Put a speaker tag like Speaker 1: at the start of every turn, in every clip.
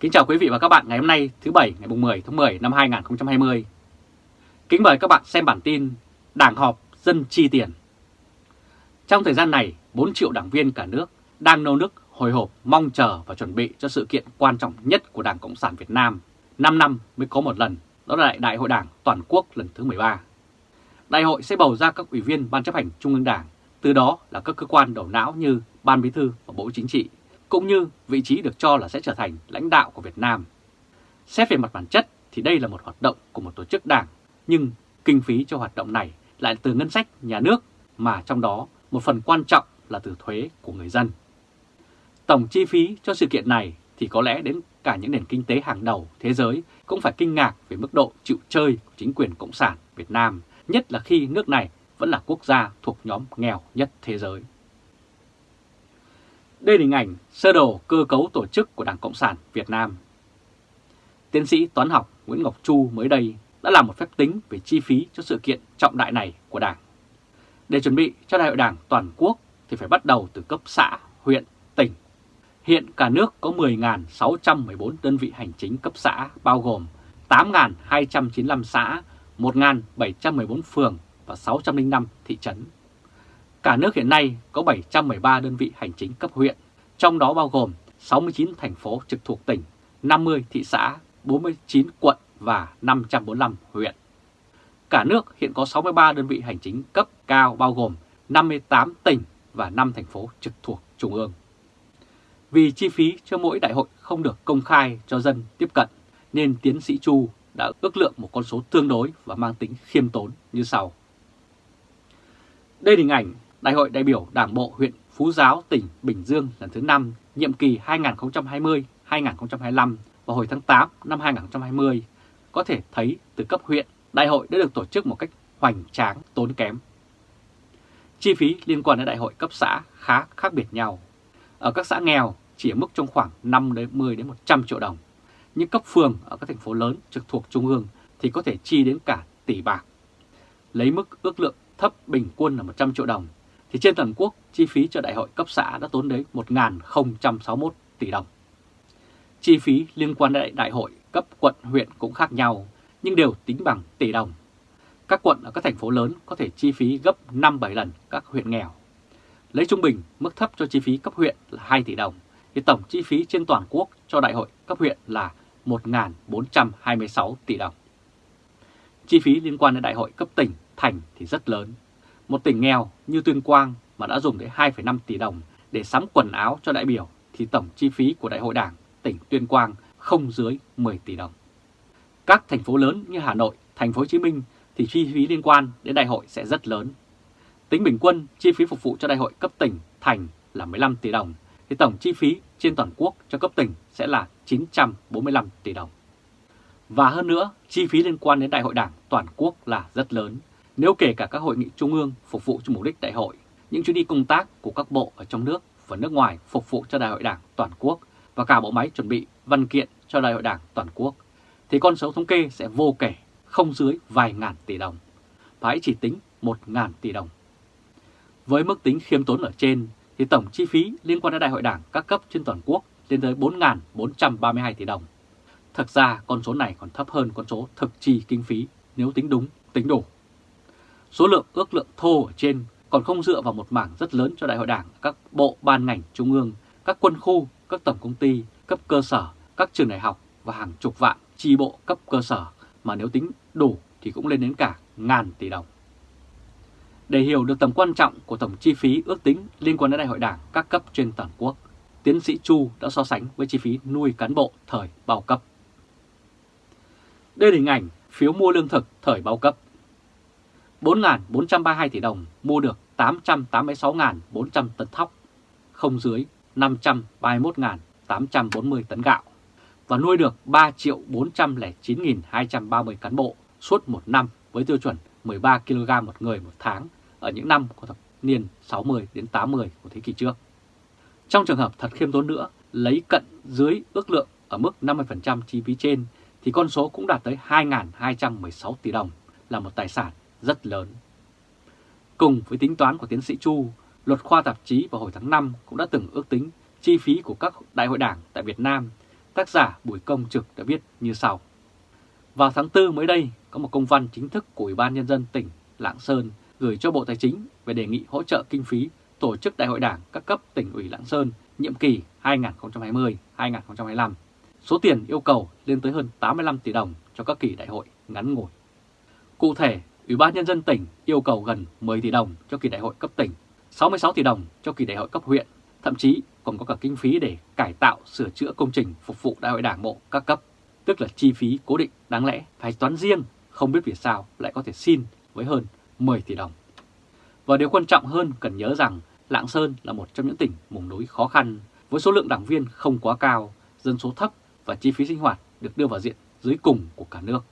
Speaker 1: Kính chào quý vị và các bạn ngày hôm nay thứ Bảy ngày 10 tháng 10 năm 2020. Kính mời các bạn xem bản tin Đảng họp dân chi tiền. Trong thời gian này, 4 triệu đảng viên cả nước đang nô nức hồi hộp mong chờ và chuẩn bị cho sự kiện quan trọng nhất của Đảng Cộng sản Việt Nam 5 năm mới có một lần, đó là Đại hội Đảng Toàn quốc lần thứ 13. Đại hội sẽ bầu ra các ủy viên Ban chấp hành Trung ương Đảng, từ đó là các cơ quan đầu não như Ban Bí thư và Bộ Chính trị, cũng như vị trí được cho là sẽ trở thành lãnh đạo của Việt Nam. Xét về mặt bản chất thì đây là một hoạt động của một tổ chức đảng, nhưng kinh phí cho hoạt động này lại từ ngân sách nhà nước mà trong đó một phần quan trọng là từ thuế của người dân. Tổng chi phí cho sự kiện này thì có lẽ đến cả những nền kinh tế hàng đầu thế giới cũng phải kinh ngạc về mức độ chịu chơi của chính quyền Cộng sản Việt Nam, nhất là khi nước này vẫn là quốc gia thuộc nhóm nghèo nhất thế giới. Đây là hình ảnh sơ đồ cơ cấu tổ chức của Đảng Cộng sản Việt Nam. Tiến sĩ toán học Nguyễn Ngọc Chu mới đây đã làm một phép tính về chi phí cho sự kiện trọng đại này của Đảng. Để chuẩn bị cho Đại hội Đảng toàn quốc thì phải bắt đầu từ cấp xã, huyện, tỉnh. Hiện cả nước có 10.614 đơn vị hành chính cấp xã bao gồm 8.295 xã, 1.714 phường và 605 thị trấn. Cả nước hiện nay có 713 đơn vị hành chính cấp huyện, trong đó bao gồm 69 thành phố trực thuộc tỉnh, 50 thị xã, 49 quận và 545 huyện. Cả nước hiện có 63 đơn vị hành chính cấp cao bao gồm 58 tỉnh và 5 thành phố trực thuộc Trung ương. Vì chi phí cho mỗi đại hội không được công khai cho dân tiếp cận, nên tiến sĩ Chu đã ước lượng một con số tương đối và mang tính khiêm tốn như sau. Đây là hình ảnh Đại hội đại biểu Đảng bộ huyện Phú Giáo, tỉnh Bình Dương lần thứ 5, nhiệm kỳ 2020-2025 vào hồi tháng 8 năm 2020, có thể thấy từ cấp huyện, đại hội đã được tổ chức một cách hoành tráng, tốn kém. Chi phí liên quan đến đại hội cấp xã khá khác biệt nhau. Ở các xã nghèo chỉ ở mức trong khoảng 5 đến 10 đến 100 triệu đồng. Nhưng cấp phường ở các thành phố lớn trực thuộc trung ương thì có thể chi đến cả tỷ bạc. Lấy mức ước lượng thấp bình quân là 100 triệu đồng thì trên toàn quốc chi phí cho đại hội cấp xã đã tốn đến 1.061 tỷ đồng. Chi phí liên quan đến đại hội cấp quận huyện cũng khác nhau, nhưng đều tính bằng tỷ đồng. Các quận ở các thành phố lớn có thể chi phí gấp 5-7 lần các huyện nghèo. Lấy trung bình, mức thấp cho chi phí cấp huyện là 2 tỷ đồng, thì tổng chi phí trên toàn quốc cho đại hội cấp huyện là 1.426 tỷ đồng. Chi phí liên quan đến đại hội cấp tỉnh, thành thì rất lớn, một tỉnh nghèo như Tuyên Quang mà đã dùng tới 2,5 tỷ đồng để sắm quần áo cho đại biểu thì tổng chi phí của Đại hội Đảng tỉnh Tuyên Quang không dưới 10 tỷ đồng. Các thành phố lớn như Hà Nội, Thành phố Hồ Chí Minh thì chi phí liên quan đến đại hội sẽ rất lớn. Tính bình quân chi phí phục vụ cho đại hội cấp tỉnh thành là 15 tỷ đồng thì tổng chi phí trên toàn quốc cho cấp tỉnh sẽ là 945 tỷ đồng. Và hơn nữa, chi phí liên quan đến đại hội đảng toàn quốc là rất lớn nếu kể cả các hội nghị trung ương phục vụ cho mục đích đại hội, những chuyến đi công tác của các bộ ở trong nước và nước ngoài phục vụ cho đại hội đảng toàn quốc và cả bộ máy chuẩn bị văn kiện cho đại hội đảng toàn quốc, thì con số thống kê sẽ vô kể, không dưới vài ngàn tỷ đồng, và hãy chỉ tính một ngàn tỷ đồng. Với mức tính khiêm tốn ở trên, thì tổng chi phí liên quan đến đại hội đảng các cấp trên toàn quốc lên tới 4.432 tỷ đồng. Thực ra con số này còn thấp hơn con số thực chi kinh phí nếu tính đúng, tính đủ. Số lượng ước lượng thô ở trên còn không dựa vào một mảng rất lớn cho đại hội đảng, các bộ ban ngành trung ương, các quân khu, các tổng công ty, cấp cơ sở, các trường đại học và hàng chục vạn chi bộ cấp cơ sở mà nếu tính đủ thì cũng lên đến cả ngàn tỷ đồng. Để hiểu được tầm quan trọng của tổng chi phí ước tính liên quan đến đại hội đảng các cấp trên toàn quốc, tiến sĩ Chu đã so sánh với chi phí nuôi cán bộ thời bao cấp. Đây là hình ảnh phiếu mua lương thực thời bao cấp. 4.432 tỷ đồng mua được 886.400 tấn thóc, không dưới 531.840 tấn gạo và nuôi được 3 triệu 409.230 cán bộ suốt một năm với tiêu chuẩn 13 kg một người một tháng ở những năm của thập niên 60 đến 80 của thế kỷ trước. Trong trường hợp thật khiêm tốn nữa, lấy cận dưới ước lượng ở mức 50% chi phí trên thì con số cũng đạt tới 2.216 tỷ đồng là một tài sản rất lớn. Cùng với tính toán của tiến sĩ Chu, luật khoa tạp chí vào hồi tháng 5 cũng đã từng ước tính chi phí của các đại hội đảng tại Việt Nam tác giả Bùi Công Trực đã viết như sau. Vào tháng 4 mới đây, có một công văn chính thức của Ủy ban Nhân dân tỉnh Lạng Sơn gửi cho Bộ Tài chính về đề nghị hỗ trợ kinh phí tổ chức Đại hội Đảng các cấp tỉnh ủy Lạng Sơn nhiệm kỳ 2020-2025. Số tiền yêu cầu lên tới hơn 85 tỷ đồng cho các kỳ đại hội ngắn ngủi. Cụ thể, Ủy ban Nhân dân tỉnh yêu cầu gần 10 tỷ đồng cho kỳ đại hội cấp tỉnh, 66 tỷ đồng cho kỳ đại hội cấp huyện, thậm chí còn có cả kinh phí để cải tạo, sửa chữa công trình phục vụ đại hội đảng bộ các cấp, tức là chi phí cố định đáng lẽ phải toán riêng, không biết vì sao lại có thể xin với hơn 10 tỷ đồng. Và điều quan trọng hơn cần nhớ rằng Lạng Sơn là một trong những tỉnh vùng núi khó khăn với số lượng đảng viên không quá cao, dân số thấp và chi phí sinh hoạt được đưa vào diện dưới cùng của cả nước.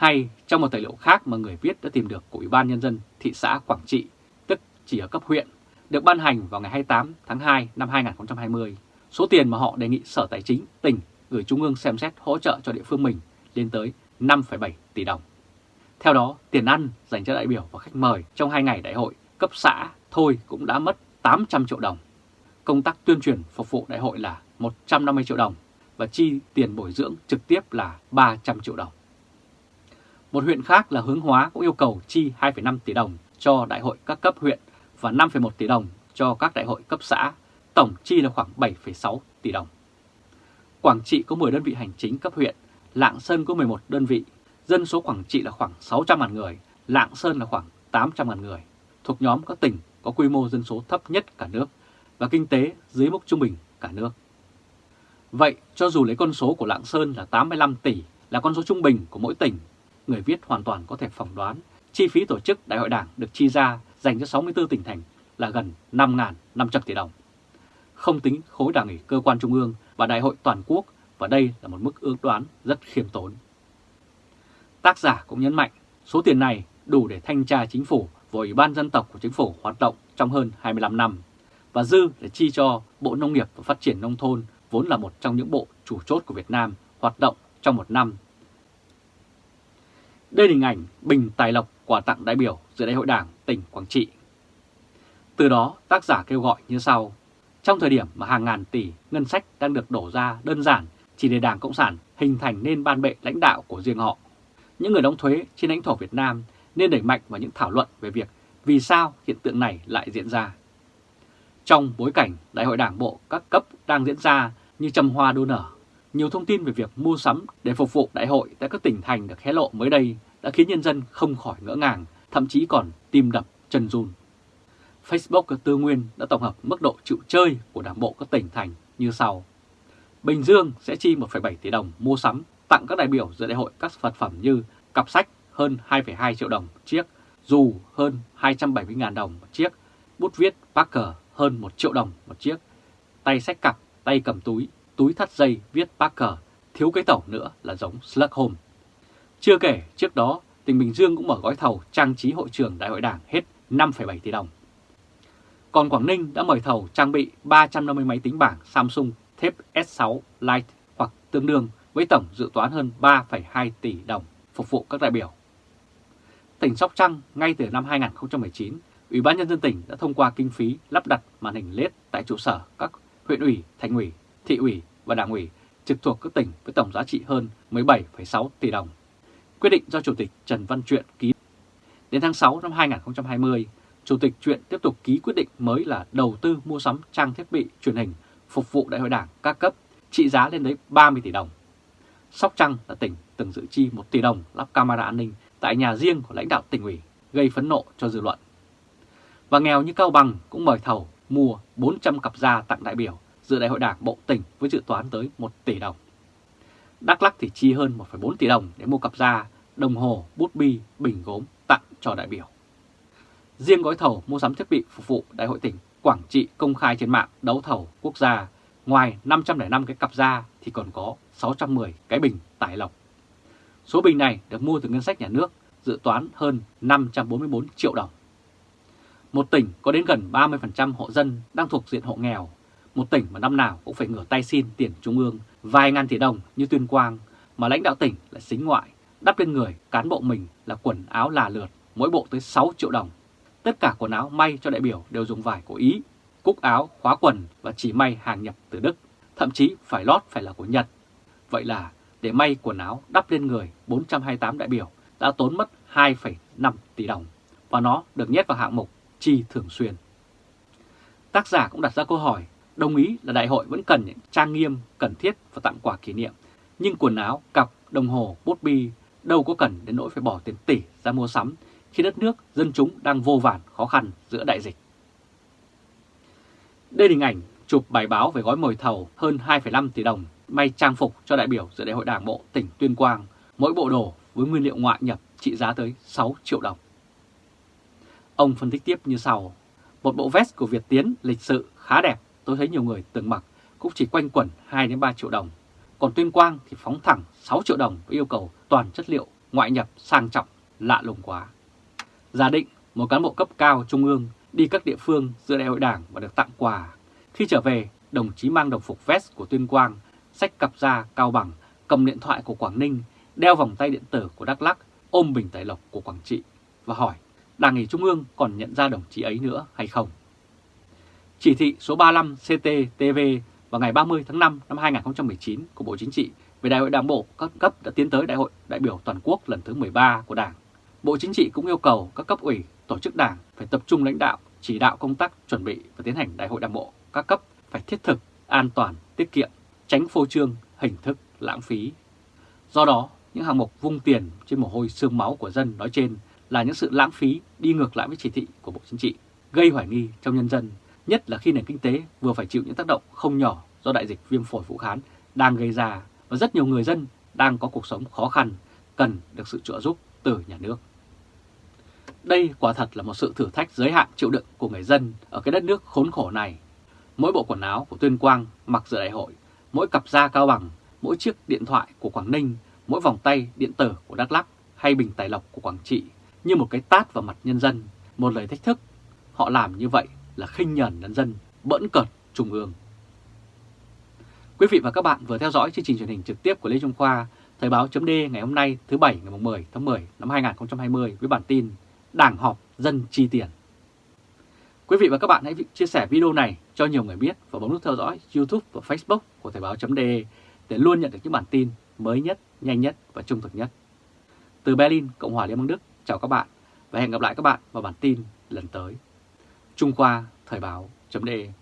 Speaker 1: Hay trong một tài liệu khác mà người viết đã tìm được của Ủy ban Nhân dân thị xã Quảng Trị, tức chỉ ở cấp huyện, được ban hành vào ngày 28 tháng 2 năm 2020, số tiền mà họ đề nghị Sở Tài chính tỉnh gửi Trung ương xem xét hỗ trợ cho địa phương mình lên tới 5,7 tỷ đồng. Theo đó, tiền ăn dành cho đại biểu và khách mời trong hai ngày đại hội cấp xã thôi cũng đã mất 800 triệu đồng. Công tác tuyên truyền phục vụ đại hội là 150 triệu đồng và chi tiền bồi dưỡng trực tiếp là 300 triệu đồng. Một huyện khác là Hướng Hóa cũng yêu cầu chi 2,5 tỷ đồng cho đại hội các cấp huyện và 5,1 tỷ đồng cho các đại hội cấp xã, tổng chi là khoảng 7,6 tỷ đồng. Quảng Trị có 10 đơn vị hành chính cấp huyện, Lạng Sơn có 11 đơn vị, dân số Quảng Trị là khoảng 600.000 người, Lạng Sơn là khoảng 800.000 người, thuộc nhóm các tỉnh có quy mô dân số thấp nhất cả nước và kinh tế dưới mức trung bình cả nước. Vậy, cho dù lấy con số của Lạng Sơn là 85 tỷ là con số trung bình của mỗi tỉnh, người viết hoàn toàn có thể phỏng đoán chi phí tổ chức đại hội đảng được chi ra dành cho 64 tỉnh thành là gần 5.500 tỷ đồng. Không tính khối đảng ủy cơ quan trung ương và đại hội toàn quốc, và đây là một mức ước đoán rất khiêm tốn. Tác giả cũng nhấn mạnh, số tiền này đủ để thanh tra chính phủ và Ủy ban dân tộc của chính phủ hoạt động trong hơn 25 năm, và dư để chi cho Bộ Nông nghiệp và Phát triển Nông thôn vốn là một trong những bộ chủ chốt của Việt Nam hoạt động trong một năm. Đây là hình ảnh Bình Tài Lộc quà tặng đại biểu dự đại hội đảng tỉnh Quảng Trị. Từ đó tác giả kêu gọi như sau. Trong thời điểm mà hàng ngàn tỷ ngân sách đang được đổ ra đơn giản chỉ để Đảng Cộng sản hình thành nên ban bệ lãnh đạo của riêng họ, những người đóng thuế trên lãnh thổ Việt Nam nên đẩy mạnh vào những thảo luận về việc vì sao hiện tượng này lại diễn ra. Trong bối cảnh Đại hội Đảng Bộ các cấp đang diễn ra như trầm hoa đua nở, nhiều thông tin về việc mua sắm để phục vụ đại hội tại các tỉnh thành được hé lộ mới đây đã khiến nhân dân không khỏi ngỡ ngàng, thậm chí còn tim đập chân run. Facebook Tư Nguyên đã tổng hợp mức độ chịu chơi của Đảng bộ các tỉnh thành như sau. Bình Dương sẽ chi 1,7 tỷ đồng mua sắm tặng các đại biểu dự đại hội các vật phẩm như cặp sách hơn 2,2 triệu đồng một chiếc, dù hơn 270.000 đồng một chiếc, bút viết Parker hơn 1 triệu đồng một chiếc, tay sách cặp, tay cầm túi, túi thắt dây viết Parker, thiếu cái tẩu nữa là giống Slugholm. Chưa kể, trước đó, tỉnh Bình Dương cũng mở gói thầu trang trí hội trường đại hội đảng hết 5,7 tỷ đồng. Còn Quảng Ninh đã mời thầu trang bị 350 máy tính bảng Samsung thép S6 Lite hoặc tương đương với tổng dự toán hơn 3,2 tỷ đồng phục vụ các đại biểu. Tỉnh Sóc Trăng ngay từ năm 2019, Ủy ban Nhân dân tỉnh đã thông qua kinh phí lắp đặt màn hình LED tại trụ sở các huyện ủy, thành ủy, thị ủy và đảng ủy trực thuộc các tỉnh với tổng giá trị hơn 17,6 tỷ đồng. Quyết định do Chủ tịch Trần Văn Truyện ký. Đến tháng 6 năm 2020, Chủ tịch Truyện tiếp tục ký quyết định mới là đầu tư mua sắm trang thiết bị truyền hình phục vụ đại hội đảng các cấp trị giá lên đến 30 tỷ đồng. Sóc Trăng là tỉnh từng dự chi 1 tỷ đồng lắp camera an ninh tại nhà riêng của lãnh đạo tỉnh ủy, gây phẫn nộ cho dư luận. Và nghèo như Cao Bằng cũng mời thầu mua 400 cặp da tặng đại biểu dự đại hội đảng bộ tỉnh với dự toán tới 1 tỷ đồng. Đắk Lắc thì chi hơn 1,4 tỷ đồng để mua cặp da, đồng hồ, bút bi, bình gốm tặng cho đại biểu. Riêng gói thầu mua sắm thiết bị phục vụ đại hội tỉnh Quảng Trị công khai trên mạng đấu thầu quốc gia, ngoài 505 cái cặp da thì còn có 610 cái bình tải lọc. Số bình này được mua từ ngân sách nhà nước, dự toán hơn 544 triệu đồng. Một tỉnh có đến gần 30% hộ dân đang thuộc diện hộ nghèo, một tỉnh mà năm nào cũng phải ngửa tay xin tiền trung ương vài ngàn tỷ đồng như Tuyên Quang, mà lãnh đạo tỉnh lại xính ngoại, đắp lên người cán bộ mình là quần áo là lượt, mỗi bộ tới 6 triệu đồng. Tất cả quần áo may cho đại biểu đều dùng vải của Ý, cúc áo, khóa quần và chỉ may hàng nhập từ Đức thậm chí phải lót phải là của Nhật. Vậy là để may quần áo đắp lên người 428 đại biểu đã tốn mất 2,5 tỷ đồng và nó được nhét vào hạng mục chi thường xuyên. Tác giả cũng đặt ra câu hỏi, đồng ý là đại hội vẫn cần những trang nghiêm, cần thiết và tặng quà kỷ niệm, nhưng quần áo, cặp, đồng hồ, bút bi đâu có cần đến nỗi phải bỏ tiền tỷ ra mua sắm khi đất nước, dân chúng đang vô vàn khó khăn giữa đại dịch. Đây là hình ảnh chụp bài báo về gói mời thầu hơn 2,5 tỷ đồng may trang phục cho đại biểu dự đại hội đảng bộ tỉnh Tuyên Quang, mỗi bộ đồ với nguyên liệu ngoại nhập trị giá tới 6 triệu đồng. Ông phân tích tiếp như sau, một bộ vest của Việt Tiến lịch sự khá đẹp, tôi thấy nhiều người từng mặc cũng chỉ quanh quẩn 2-3 triệu đồng. Còn Tuyên Quang thì phóng thẳng 6 triệu đồng với yêu cầu toàn chất liệu ngoại nhập sang trọng, lạ lùng quá. Giả định một cán bộ cấp cao trung ương đi các địa phương dự đại hội đảng và được tặng quà. Khi trở về, đồng chí mang đồng phục vest của Tuyên Quang, sách cặp da cao bằng, cầm điện thoại của Quảng Ninh, đeo vòng tay điện tử của Đắk Lắc, ôm bình tài lộc của Quảng Trị và hỏi Đảng ủy Trung ương còn nhận ra đồng chí ấy nữa hay không? Chỉ thị số 35 CTTV vào ngày 30 tháng 5 năm 2019 của Bộ Chính trị về Đại hội Đảng bộ các cấp đã tiến tới Đại hội đại biểu toàn quốc lần thứ 13 của Đảng. Bộ Chính trị cũng yêu cầu các cấp ủy, tổ chức Đảng phải tập trung lãnh đạo, chỉ đạo công tác chuẩn bị và tiến hành Đại hội Đảng bộ các cấp phải thiết thực, an toàn, tiết kiệm, tránh phô trương, hình thức, lãng phí. Do đó, những hàng mục vung tiền trên mồ hôi xương máu của dân nói trên là những sự lãng phí đi ngược lại với chỉ thị của Bộ Chính trị, gây hoài nghi trong nhân dân, nhất là khi nền kinh tế vừa phải chịu những tác động không nhỏ do đại dịch viêm phổi Vũ Hán đang gây ra và rất nhiều người dân đang có cuộc sống khó khăn, cần được sự trợ giúp từ nhà nước. Đây quả thật là một sự thử thách giới hạn chịu đựng của người dân ở cái đất nước khốn khổ này. Mỗi bộ quần áo của Tuyên Quang mặc dự đại hội, mỗi cặp da cao bằng, mỗi chiếc điện thoại của Quảng Ninh, mỗi vòng tay điện tử của Đắk Lắk hay bình tài lộc của Quảng Trị như một cái tát vào mặt nhân dân, một lời thách thức. Họ làm như vậy là khinh nhẫn nhân dân, bỡn cợt trung ương. Quý vị và các bạn vừa theo dõi chương trình truyền hình trực tiếp của Lê Trung Khoa, Thời báo chấm ngày hôm nay thứ Bảy ngày 10 tháng 10 năm 2020 với bản tin Đảng họp dân chi tiền. Quý vị và các bạn hãy chia sẻ video này cho nhiều người biết và bấm nút theo dõi YouTube và Facebook của Thời báo chấm để luôn nhận được những bản tin mới nhất, nhanh nhất và trung thực nhất. Từ Berlin, Cộng hòa Liên bang Đức, chào các bạn và hẹn gặp lại các bạn vào bản tin lần tới. Trung Khoa Thời báo .de